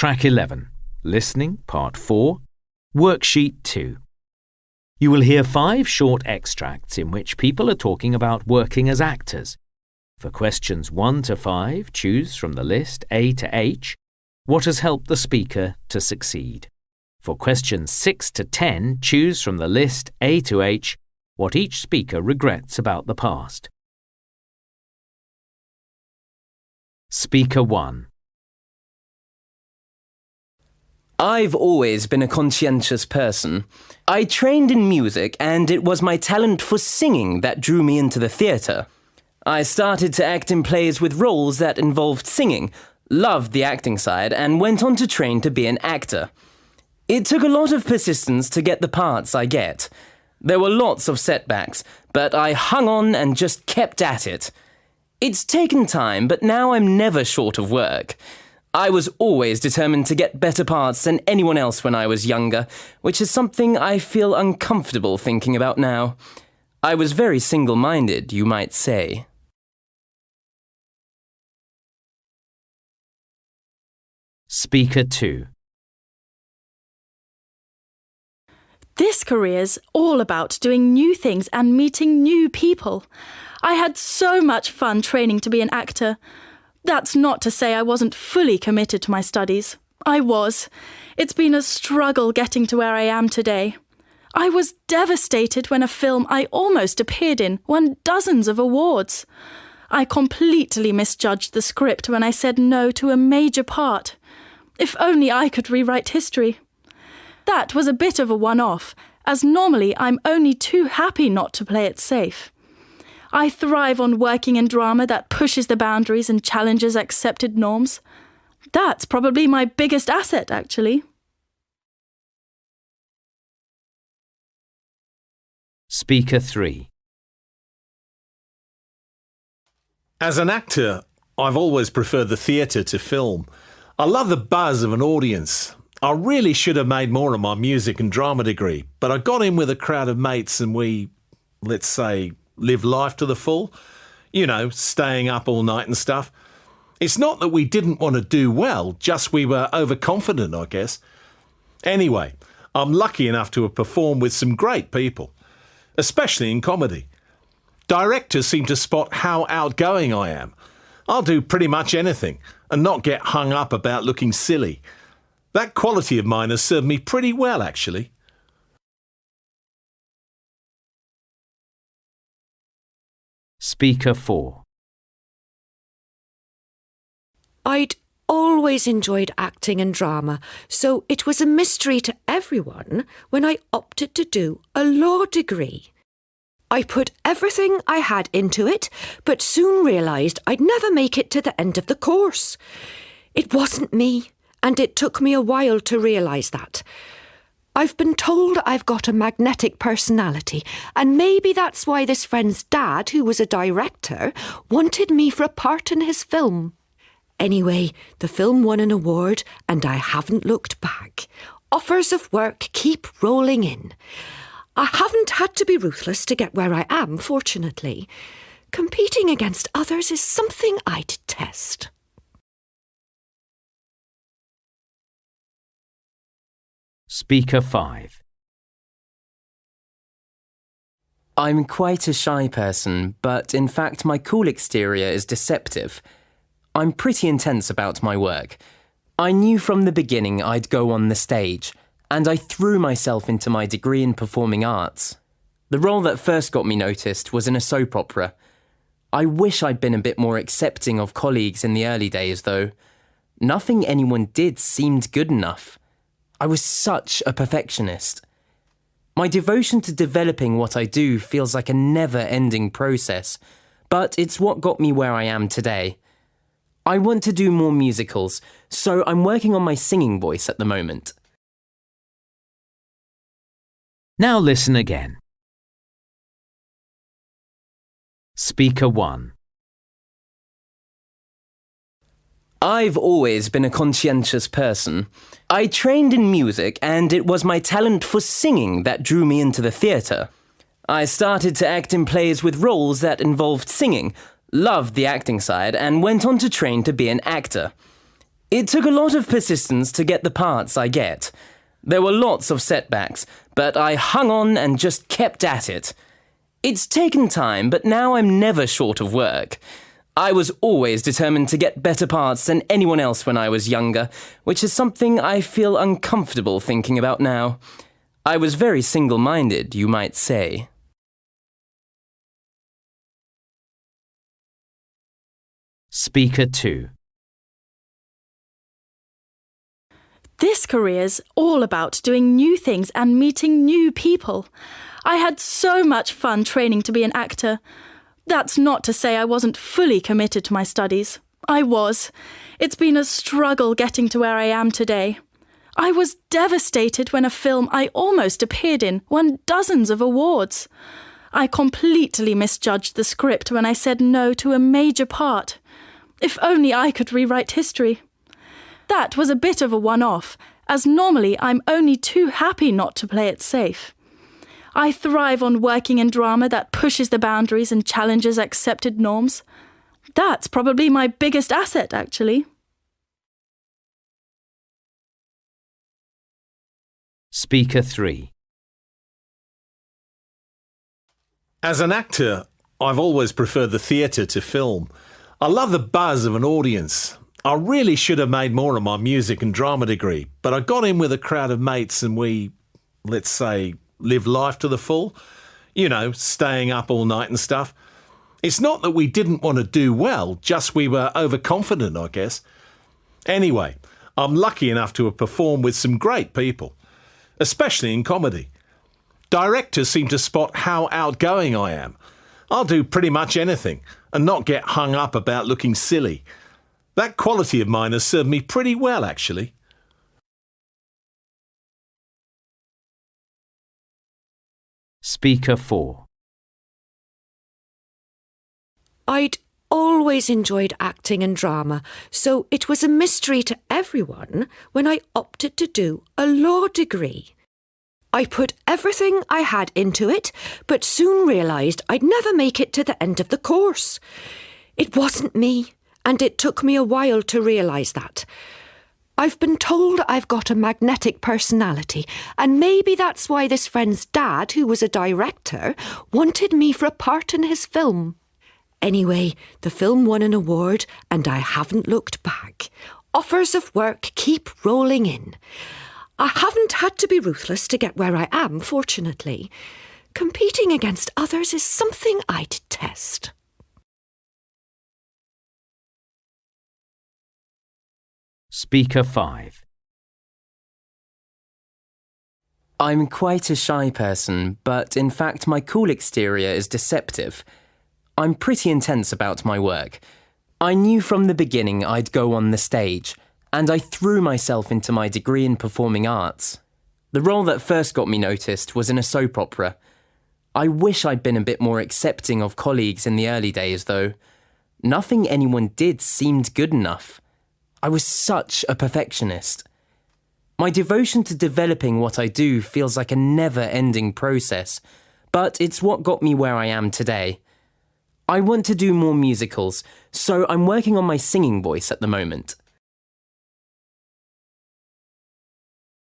Track 11. Listening, Part 4. Worksheet 2. You will hear five short extracts in which people are talking about working as actors. For questions 1 to 5, choose from the list A to H what has helped the speaker to succeed. For questions 6 to 10, choose from the list A to H what each speaker regrets about the past. Speaker 1. I've always been a conscientious person. I trained in music, and it was my talent for singing that drew me into the theatre. I started to act in plays with roles that involved singing, loved the acting side, and went on to train to be an actor. It took a lot of persistence to get the parts I get. There were lots of setbacks, but I hung on and just kept at it. It's taken time, but now I'm never short of work. I was always determined to get better parts than anyone else when I was younger, which is something I feel uncomfortable thinking about now. I was very single minded, you might say. Speaker 2. This career's all about doing new things and meeting new people. I had so much fun training to be an actor. That's not to say I wasn't fully committed to my studies. I was. It's been a struggle getting to where I am today. I was devastated when a film I almost appeared in won dozens of awards. I completely misjudged the script when I said no to a major part. If only I could rewrite history. That was a bit of a one off, as normally I'm only too happy not to play it safe. I thrive on working in drama that pushes the boundaries and challenges accepted norms. That's probably my biggest asset, actually. Speaker 3. As an actor, I've always preferred the theatre to film. I love the buzz of an audience. I really should have made more of my music and drama degree, but I got in with a crowd of mates and we, let's say, live life to the full. You know, staying up all night and stuff. It's not that we didn't want to do well, just we were overconfident, I guess. Anyway, I'm lucky enough to have performed with some great people, especially in comedy. Directors seem to spot how outgoing I am. I'll do pretty much anything and not get hung up about looking silly. That quality of mine has served me pretty well, actually. Speaker 4. I'd always enjoyed acting and drama, so it was a mystery to everyone when I opted to do a law degree. I put everything I had into it, but soon realised I'd never make it to the end of the course. It wasn't me, and it took me a while to realise that. I've been told I've got a magnetic personality, and maybe that's why this friend's dad, who was a director, wanted me for a part in his film. Anyway, the film won an award, and I haven't looked back. Offers of work keep rolling in. I haven't had to be ruthless to get where I am, fortunately. Competing against others is something I detest. Speaker 5. I'm quite a shy person, but in fact, my cool exterior is deceptive. I'm pretty intense about my work. I knew from the beginning I'd go on the stage, and I threw myself into my degree in performing arts. The role that first got me noticed was in a soap opera. I wish I'd been a bit more accepting of colleagues in the early days, though. Nothing anyone did seemed good enough. I was such a perfectionist. My devotion to developing what I do feels like a never ending process, but it's what got me where I am today. I want to do more musicals, so I'm working on my singing voice at the moment. Now listen again. Speaker 1. I've always been a conscientious person. I trained in music, and it was my talent for singing that drew me into the theatre. I started to act in plays with roles that involved singing, loved the acting side, and went on to train to be an actor. It took a lot of persistence to get the parts I get. There were lots of setbacks, but I hung on and just kept at it. It's taken time, but now I'm never short of work. I was always determined to get better parts than anyone else when I was younger, which is something I feel uncomfortable thinking about now. I was very single minded, you might say. Speaker 2. This career's all about doing new things and meeting new people. I had so much fun training to be an actor. That's not to say I wasn't fully committed to my studies. I was. It's been a struggle getting to where I am today. I was devastated when a film I almost appeared in won dozens of awards. I completely misjudged the script when I said no to a major part. If only I could rewrite history. That was a bit of a one off, as normally I'm only too happy not to play it safe. I thrive on working in drama that pushes the boundaries and challenges accepted norms. That's probably my biggest asset, actually. Speaker 3. As an actor, I've always preferred the theatre to film. I love the buzz of an audience. I really should have made more of my music and drama degree, but I got in with a crowd of mates and we, let's say, lived life to the full. You know, staying up all night and stuff. It's not that we didn't want to do well, just we were overconfident, I guess. Anyway, I'm lucky enough to have performed with some great people, especially in comedy. Directors seem to spot how outgoing I am. I'll do pretty much anything and not get hung up about looking silly. That quality of mine has served me pretty well, actually. Speaker 4. I'd always enjoyed acting and drama, so it was a mystery to everyone when I opted to do a law degree. I put everything I had into it, but soon realised I'd never make it to the end of the course. It wasn't me, and it took me a while to realise that. I've been told I've got a magnetic personality, and maybe that's why this friend's dad, who was a director, wanted me for a part in his film. Anyway, the film won an award, and I haven't looked back. Offers of work keep rolling in. I haven't had to be ruthless to get where I am, fortunately. Competing against others is something I detest. Speaker 5. I'm quite a shy person, but in fact, my cool exterior is deceptive. I'm pretty intense about my work. I knew from the beginning I'd go on the stage and I threw myself into my degree in performing arts. The role that first got me noticed was in a soap opera. I wish I'd been a bit more accepting of colleagues in the early days, though. Nothing anyone did seemed good enough. I was such a perfectionist. My devotion to developing what I do feels like a never ending process, but it's what got me where I am today. I want to do more musicals, so I'm working on my singing voice at the moment.